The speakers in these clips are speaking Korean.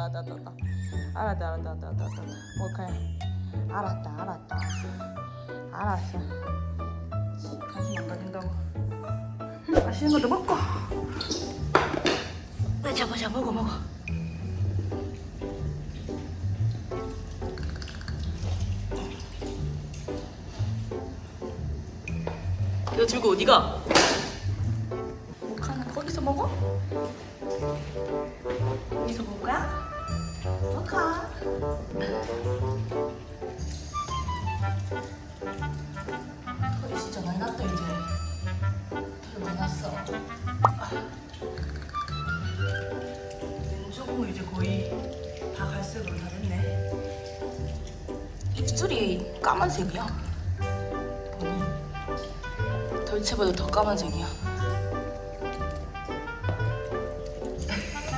알았다 알았다 알았다 알았다. 알았다 알았다 알았다 모카야? 알았다 알았다. 알았어. 가슴 안 가진다고. 맛있는 것도 먹고. 보자 보자 먹어 먹어. 이거 들고 어디가? 모카는 거기서 먹어? 여기서 먹을까? 모카 털이 진짜 많이 났다 이제 털이 많이 났어 왼쪽은 이제 거의 다 갈색으로 다 됐네 입술이 까만색이야 보니 덜체보다 더 까만색이야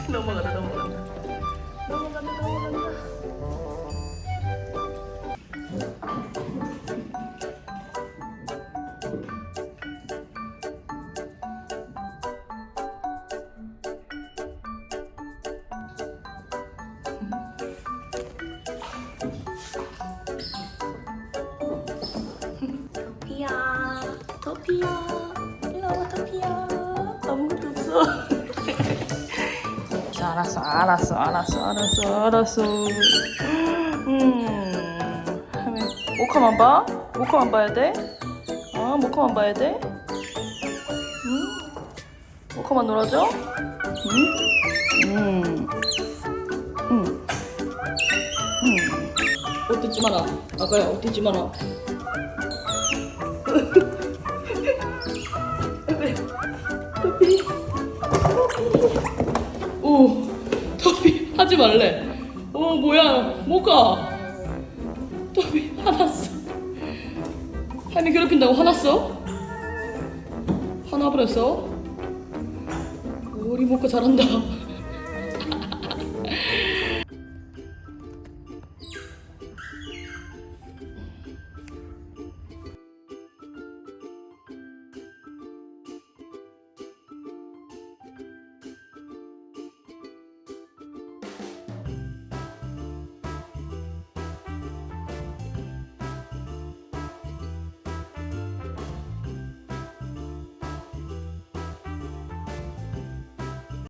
넘어간다 넘어간 Come on, come on, come on. 알았어 알았어 알았어 알았어 알았어 음 모카만 봐? 모카만 봐야 돼? 어 모카만 봐야 돼? 음 모카만 놀아줘? 음? 음. 음. 음. 옷 뜯지 마라 아가야 옷 뜯지 마라 오 하지 말래. 어 뭐야. 뭐가. 터피 화났어? 하미 괴롭힌다고 화났어? 화나버렸어? 우리 모카 잘한다